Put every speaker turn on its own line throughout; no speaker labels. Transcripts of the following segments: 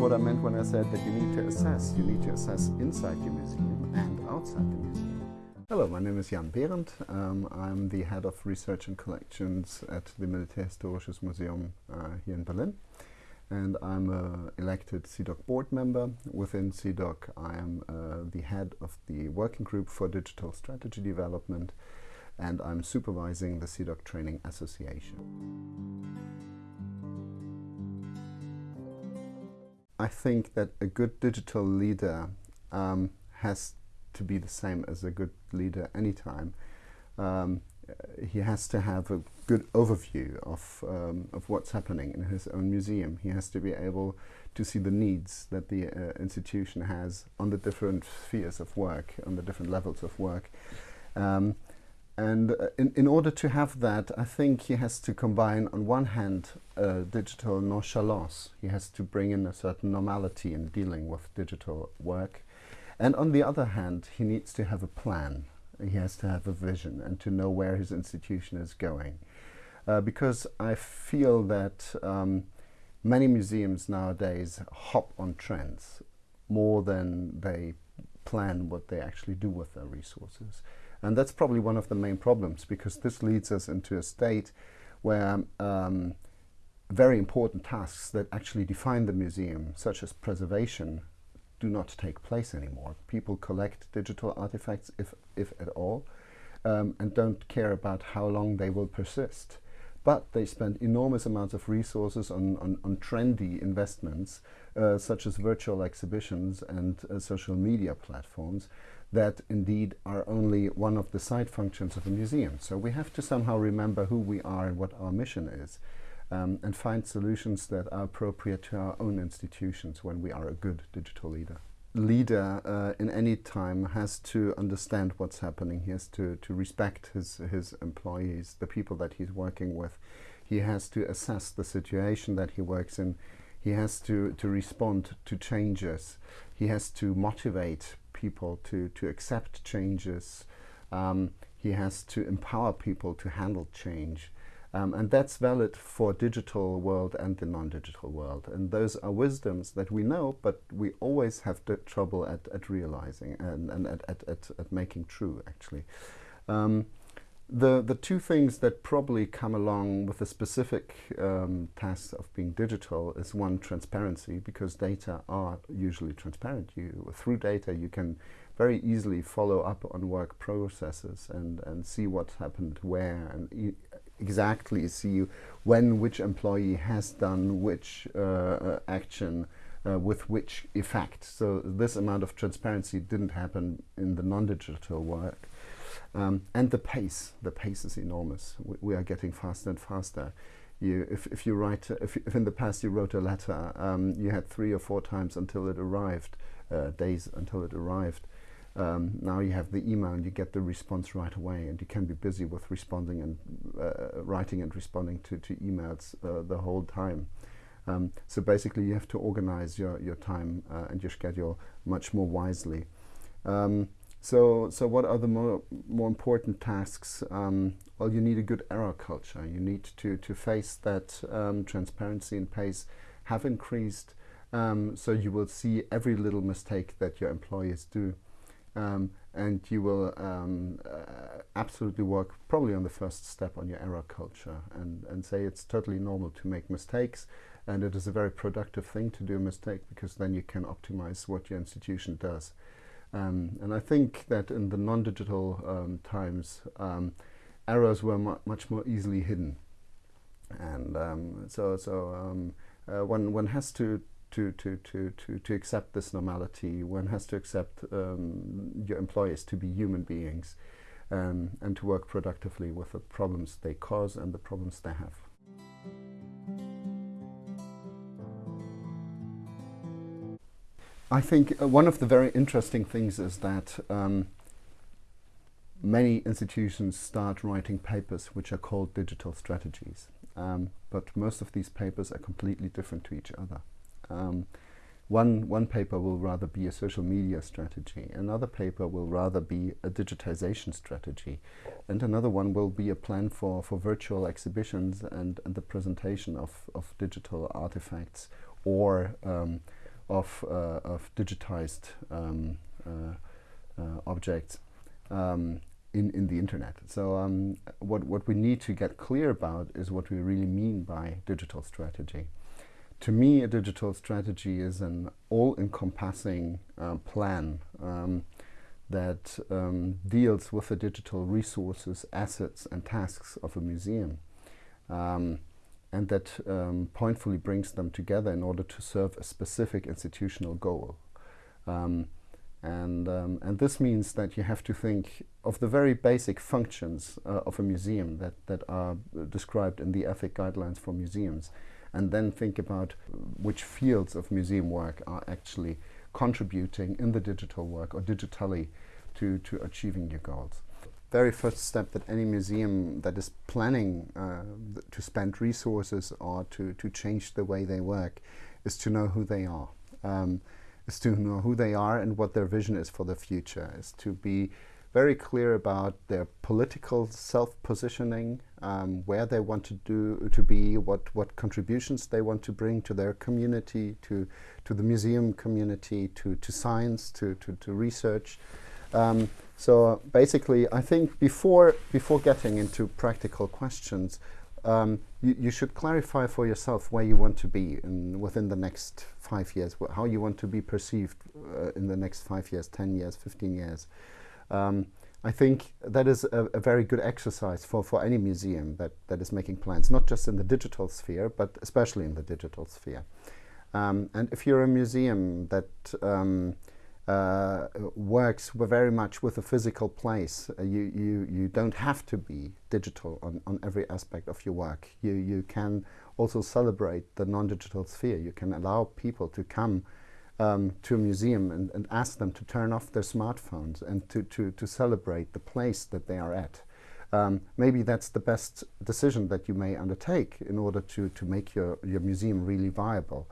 what I meant when I said that you need to assess. You need to assess inside your museum and outside the museum. Hello, my name is Jan Behrendt. Um, I'm the head of research and collections at the Militärhistorisches Museum uh, here in Berlin. And I'm an elected CIDOC board member. Within CIDOC, I am uh, the head of the working group for digital strategy development and I'm supervising the CIDOC Training Association. I think that a good digital leader um, has to be the same as a good leader anytime. Um, he has to have a good overview of, um, of what's happening in his own museum. He has to be able to see the needs that the uh, institution has on the different spheres of work, on the different levels of work. Um, and uh, in, in order to have that, I think he has to combine, on one hand, uh, digital nonchalance. He has to bring in a certain normality in dealing with digital work. And on the other hand, he needs to have a plan. He has to have a vision and to know where his institution is going. Uh, because I feel that um, many museums nowadays hop on trends more than they plan what they actually do with their resources. And that's probably one of the main problems because this leads us into a state where um, very important tasks that actually define the museum, such as preservation, do not take place anymore. People collect digital artifacts, if, if at all, um, and don't care about how long they will persist. But they spend enormous amounts of resources on, on, on trendy investments, uh, such as virtual exhibitions and uh, social media platforms, that indeed are only one of the side functions of a museum. So we have to somehow remember who we are and what our mission is um, and find solutions that are appropriate to our own institutions when we are a good digital leader. Leader uh, in any time has to understand what's happening. He has to, to respect his, his employees, the people that he's working with. He has to assess the situation that he works in. He has to, to respond to changes. He has to motivate people to, to accept changes. Um, he has to empower people to handle change. Um, and that's valid for digital world and the non-digital world. And those are wisdoms that we know, but we always have trouble at, at realizing and, and at, at, at, at making true, actually. Um, the, the two things that probably come along with the specific um, tasks of being digital is one, transparency, because data are usually transparent. You, through data, you can very easily follow up on work processes and, and see what happened where and e exactly see when which employee has done which uh, uh, action uh, with which effect. So this amount of transparency didn't happen in the non-digital work. Um, and the pace, the pace is enormous. We, we, are getting faster and faster. You, if, if you write, uh, if, if, in the past you wrote a letter, um, you had three or four times until it arrived, uh, days until it arrived. Um, now you have the email and you get the response right away and you can be busy with responding and uh, writing and responding to, to emails uh, the whole time. Um, so basically you have to organize your, your time uh, and your schedule much more wisely. Um, so, so what are the more, more important tasks? Um, well, you need a good error culture. You need to, to face that um, transparency and pace have increased. Um, so you will see every little mistake that your employees do. Um, and you will um, uh, absolutely work probably on the first step on your error culture and, and say it's totally normal to make mistakes and it is a very productive thing to do a mistake because then you can optimize what your institution does. Um, and I think that in the non-digital um, times, um, errors were mu much more easily hidden. And um, so, so um, uh, one, one has to, to, to, to, to, to accept this normality. One has to accept um, your employees to be human beings and to work productively with the problems they cause and the problems they have. I think uh, one of the very interesting things is that um, many institutions start writing papers which are called digital strategies. Um, but most of these papers are completely different to each other. Um, one, one paper will rather be a social media strategy, another paper will rather be a digitization strategy, and another one will be a plan for, for virtual exhibitions and, and the presentation of, of digital artifacts or um, of, uh, of digitized um, uh, uh, objects um, in, in the internet. So um, what, what we need to get clear about is what we really mean by digital strategy. To me, a digital strategy is an all-encompassing plan um, that um, deals with the digital resources, assets and tasks of a museum um, and that um, pointfully brings them together in order to serve a specific institutional goal. Um, and, um, and this means that you have to think of the very basic functions uh, of a museum that, that are described in the ethic guidelines for museums and then think about which fields of museum work are actually contributing in the digital work or digitally to, to achieving your goals. Very first step that any museum that is planning uh, to spend resources or to, to change the way they work is to know who they are. Um, is to know who they are and what their vision is for the future, is to be very clear about their political self-positioning, um, where they want to do to be, what what contributions they want to bring to their community, to to the museum community, to to science, to to, to research. Um, so basically, I think before before getting into practical questions, um, you, you, should clarify for yourself where you want to be in, within the next five years, how you want to be perceived uh, in the next five years, 10 years, 15 years. Um, I think that is a, a, very good exercise for, for any museum that, that is making plans, not just in the digital sphere, but especially in the digital sphere. Um, and if you're a museum that um, uh, works very much with a physical place, uh, you, you, you don't have to be digital on, on every aspect of your work. You, you can also celebrate the non-digital sphere. You can allow people to come um, to a museum and, and, ask them to turn off their smartphones and to, to, to celebrate the place that they are at. Um, maybe that's the best decision that you may undertake in order to, to make your, your museum really viable.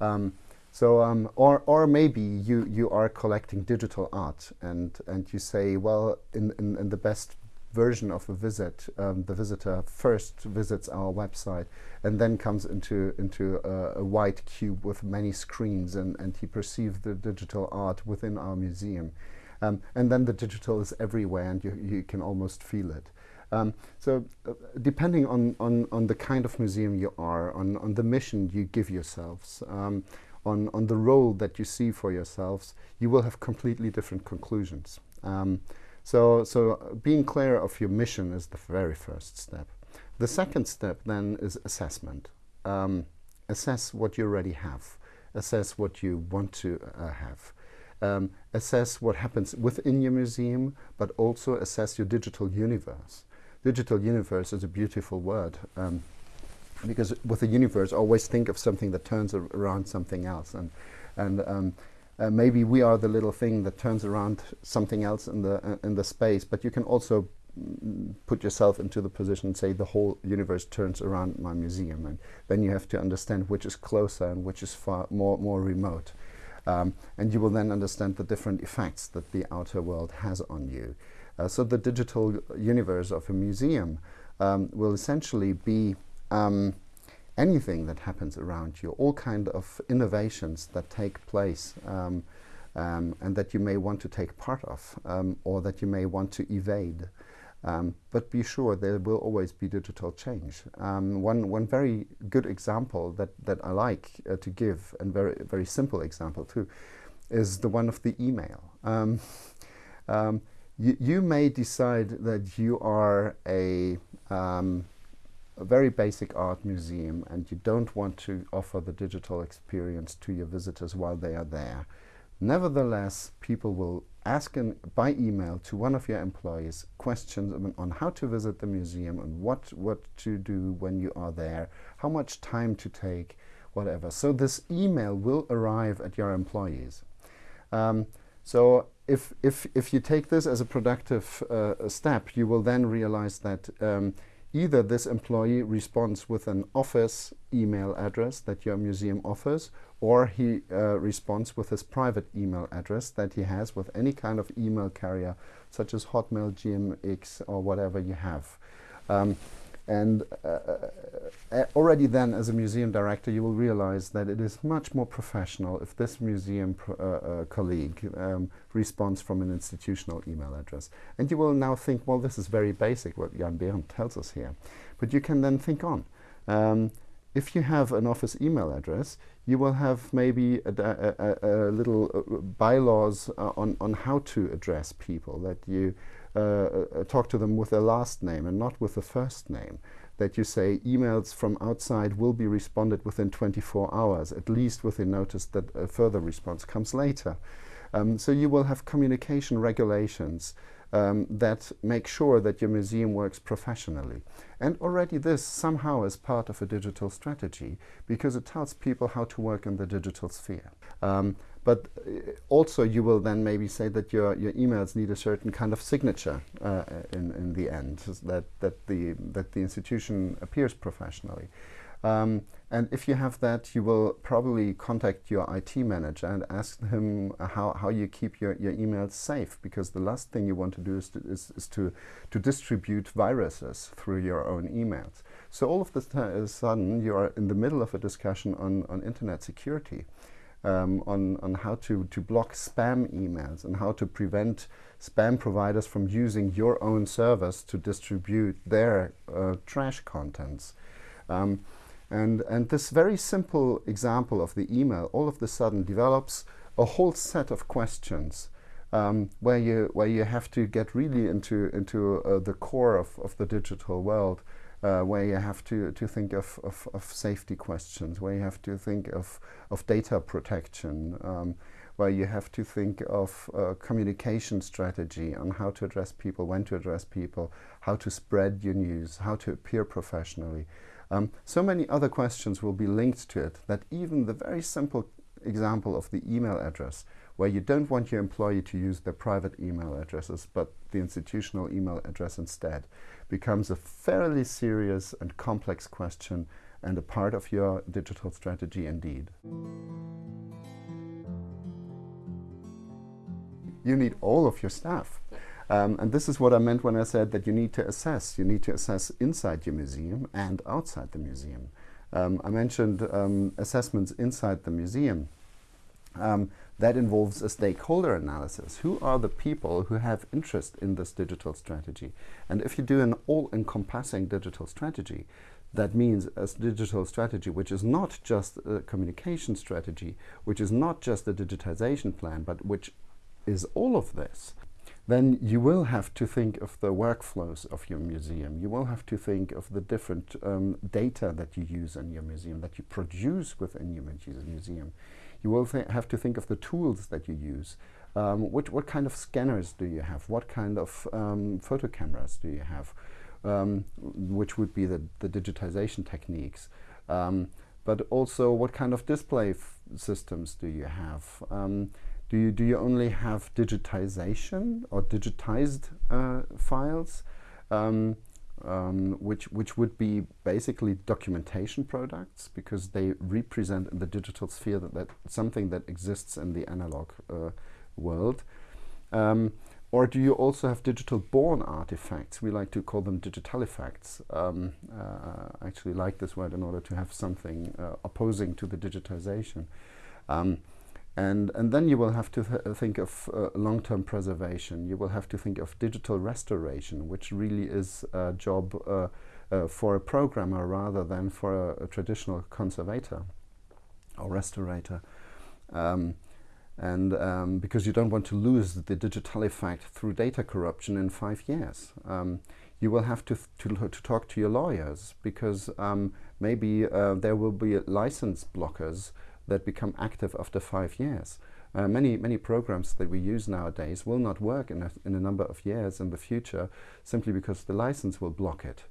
Um, so, um, or, or maybe you, you are collecting digital art and, and you say, well, in, in, in the best version of a visit, um, the visitor first visits our website and then comes into, into a, a, white cube with many screens and, and he perceives the digital art within our museum. Um, and then the digital is everywhere and you, you can almost feel it. Um, so uh, depending on, on, on the kind of museum you are, on, on the mission you give yourselves, um, on, on the role that you see for yourselves, you will have completely different conclusions. Um, so, so being clear of your mission is the very first step. The second step then is assessment. Um, assess what you already have. Assess what you want to uh, have. Um, assess what happens within your museum, but also assess your digital universe. Digital universe is a beautiful word um, because with the universe, always think of something that turns around something else. And, and um, uh, maybe we are the little thing that turns around something else in the uh, in the space but you can also mm, put yourself into the position say the whole universe turns around my museum. And then you have to understand which is closer and which is far more more remote. Um, and you will then understand the different effects that the outer world has on you. Uh, so the digital universe of a museum um, will essentially be um, anything that happens around you, all kind of innovations that take place um, um, and that you may want to take part of um, or that you may want to evade. Um, but be sure there will always be digital change. Um, one, one very good example that, that I like uh, to give, and very, very simple example too, is the one of the email. Um, you, you may decide that you are a a very basic art museum and you don't want to offer the digital experience to your visitors while they are there. Nevertheless, people will ask in, by email to one of your employees questions on, on how to visit the museum and what, what to do when you are there, how much time to take, whatever. So this email will arrive at your employees. Um, so if, if, if you take this as a productive uh, step, you will then realize that um, Either this employee responds with an office email address that your museum offers, or he uh, responds with his private email address that he has with any kind of email carrier, such as Hotmail, GMX, or whatever you have. Um, and uh, uh, already then, as a museum director, you will realize that it is much more professional if this museum uh, uh, colleague um, responds from an institutional email address. And you will now think, well, this is very basic, what Jan Behrendt tells us here. But you can then think on. Um, if you have an office email address, you will have maybe a, a, a, a little uh, bylaws uh, on, on how to address people, that you uh, uh, talk to them with their last name and not with the first name. That you say emails from outside will be responded within 24 hours, at least within notice that a further response comes later. Um, so you will have communication regulations um, that make sure that your museum works professionally. And already this somehow is part of a digital strategy because it tells people how to work in the digital sphere. Um, but uh, also you will then maybe say that your, your emails need a certain kind of signature uh, in, in the end, that, that, the, that the institution appears professionally. Um, and if you have that, you will probably contact your IT manager and ask him how, how you keep your, your emails safe, because the last thing you want to do is to, is, is to, to distribute viruses through your own emails. So all of a sudden, you are in the middle of a discussion on, on internet security. Um, on, on how to, to block spam emails and how to prevent spam providers from using your own service to distribute their uh, trash contents. Um, and, and this very simple example of the email all of a sudden develops a whole set of questions um, where, you, where you have to get really into, into uh, the core of, of the digital world, uh, where you have to, to think of, of, of, safety questions, where you have to think of, of data protection, um, where you have to think of uh, communication strategy on how to address people, when to address people, how to spread your news, how to appear professionally. Um, so many other questions will be linked to it that even the very simple example of the email address, where you don't want your employee to use their private email addresses, but the institutional email address instead, becomes a fairly serious and complex question and a part of your digital strategy indeed. You need all of your staff. Um, and this is what I meant when I said that you need to assess. You need to assess inside your museum and outside the museum. Um, I mentioned um, assessments inside the museum. Um, that involves a stakeholder analysis. Who are the people who have interest in this digital strategy? And if you do an all-encompassing digital strategy, that means a digital strategy which is not just a communication strategy, which is not just a digitization plan, but which is all of this, then you will have to think of the workflows of your museum. You will have to think of the different um, data that you use in your museum, that you produce within your museum. You will have to think of the tools that you use. Um, what, what kind of scanners do you have? What kind of um, photo cameras do you have? Um, which would be the, the digitization techniques. Um, but also, what kind of display systems do you have? Um, do you, do you only have digitization or digitized uh, files, um, um, which, which would be basically documentation products because they represent in the digital sphere that, that something that exists in the analog uh, world? Um, or do you also have digital born artifacts? We like to call them digital effects. Um, uh, I actually like this word in order to have something uh, opposing to the digitization. Um, and, and then you will have to th think of uh, long-term preservation. You will have to think of digital restoration, which really is a job uh, uh, for a programmer rather than for a, a traditional conservator or restorator. Um, and um, because you don't want to lose the digital effect through data corruption in five years. Um, you will have to, to, to, talk to your lawyers because um, maybe uh, there will be license blockers that become active after five years. Uh, many, many programs that we use nowadays will not work in a, in a number of years in the future simply because the license will block it.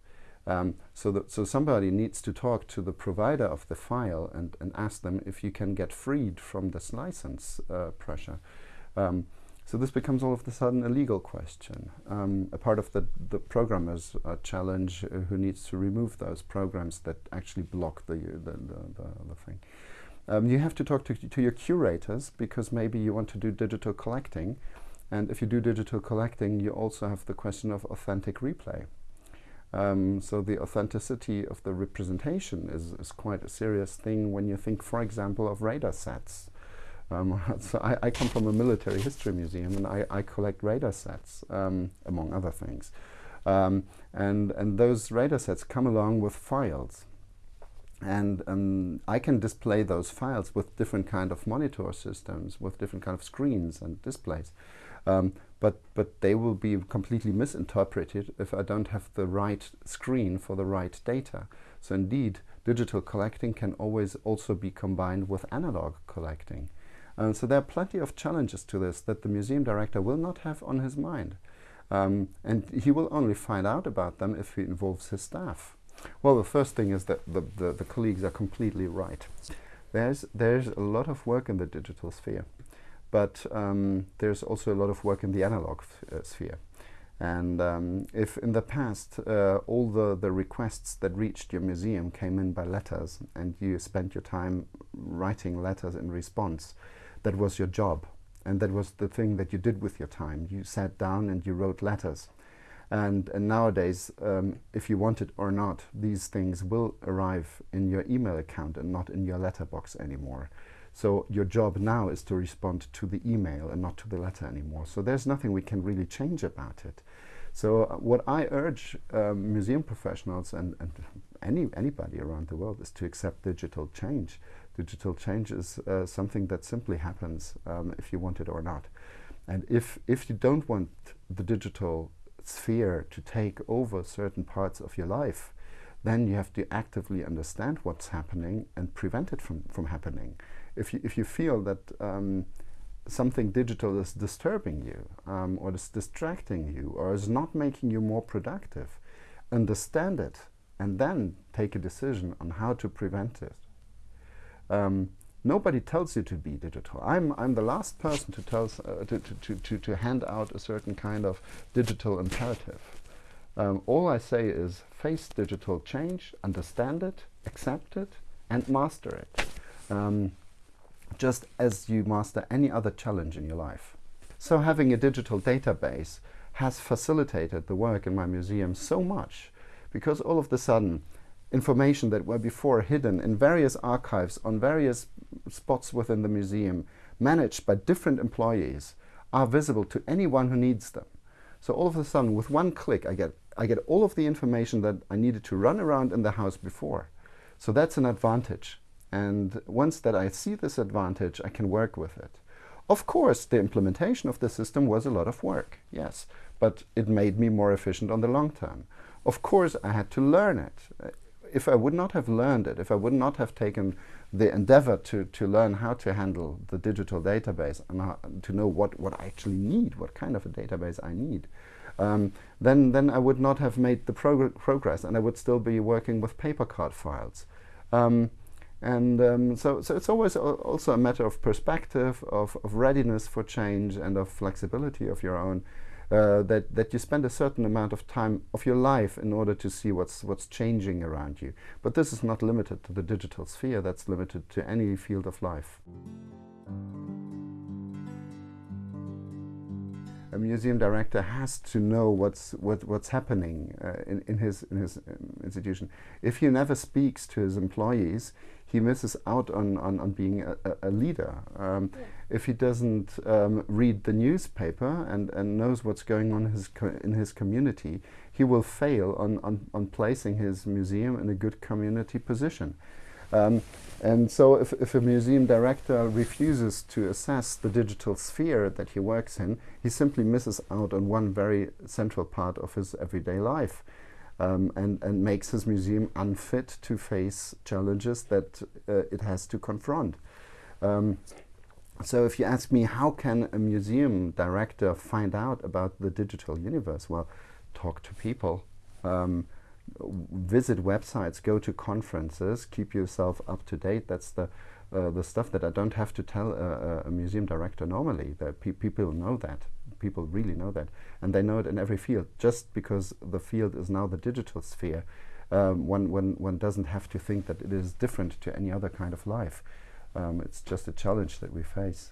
Um, so, that, so somebody needs to talk to the provider of the file and, and ask them if you can get freed from this license uh, pressure. Um, so this becomes all of a sudden a legal question, um, a part of the, the programmer's uh, challenge uh, who needs to remove those programs that actually block the, the, the, the thing. Um, you have to talk to, to your curators because maybe you want to do digital collecting. And if you do digital collecting, you also have the question of authentic replay. Um, so the authenticity of the representation is, is quite a serious thing when you think, for example, of radar sets. Um, so I, I, come from a military history museum and I, I collect radar sets, um, among other things. Um, and, and those radar sets come along with files. And um, I can display those files with different kind of monitor systems, with different kind of screens and displays. Um, but, but they will be completely misinterpreted if I don't have the right screen for the right data. So indeed, digital collecting can always also be combined with analog collecting. Um, so there are plenty of challenges to this that the museum director will not have on his mind. Um, and he will only find out about them if he involves his staff. Well, the first thing is that the, the, the colleagues are completely right. There's, there's a lot of work in the digital sphere, but um, there's also a lot of work in the analog uh, sphere. And um, if in the past uh, all the, the requests that reached your museum came in by letters and you spent your time writing letters in response, that was your job. And that was the thing that you did with your time. You sat down and you wrote letters. And, and nowadays, um, if you want it or not, these things will arrive in your email account and not in your letterbox anymore. So your job now is to respond to the email and not to the letter anymore. So there's nothing we can really change about it. So uh, what I urge um, museum professionals and, and any anybody around the world is to accept digital change digital change is uh, something that simply happens um, if you want it or not. And if, if you don't want the digital sphere to take over certain parts of your life, then you have to actively understand what's happening and prevent it from, from happening. If you, if you feel that um, something digital is disturbing you um, or is distracting you or is not making you more productive, understand it and then take a decision on how to prevent it. Um, nobody tells you to be digital. I'm, I'm the last person to, tell, uh, to, to, to, to, hand out a certain kind of digital imperative. Um, all I say is face digital change, understand it, accept it, and master it. Um, just as you master any other challenge in your life. So having a digital database has facilitated the work in my museum so much because all of a sudden information that were before hidden in various archives on various spots within the museum, managed by different employees, are visible to anyone who needs them. So all of a sudden, with one click, I get, I get all of the information that I needed to run around in the house before. So that's an advantage. And once that I see this advantage, I can work with it. Of course, the implementation of the system was a lot of work, yes, but it made me more efficient on the long term. Of course, I had to learn it if I would not have learned it, if I would not have taken the endeavor to, to learn how to handle the digital database and how, to know what, what I actually need, what kind of a database I need, um, then, then I would not have made the progr progress and I would still be working with paper card files. Um, and um, so, so it's always also a matter of perspective, of, of readiness for change and of flexibility of your own uh, that, that you spend a certain amount of time of your life in order to see what's, what's changing around you. But this is not limited to the digital sphere, that's limited to any field of life. a museum director has to know what's what, what's happening uh, in, in his in his um, institution. If he never speaks to his employees, he misses out on, on, on being a, a leader. Um, yeah. If he doesn't um, read the newspaper and, and knows what's going on his in his community, he will fail on, on, on placing his museum in a good community position. Um, and so if, if a museum director refuses to assess the digital sphere that he works in, he simply misses out on one very central part of his everyday life um, and, and makes his museum unfit to face challenges that uh, it has to confront. Um, so if you ask me, how can a museum director find out about the digital universe? Well, talk to people, um, visit websites, go to conferences, keep yourself up to date. That's the uh, the stuff that I don't have to tell a, a museum director normally. That pe people know that people really know that. And they know it in every field. Just because the field is now the digital sphere, um, one, one, one doesn't have to think that it is different to any other kind of life. Um, it's just a challenge that we face.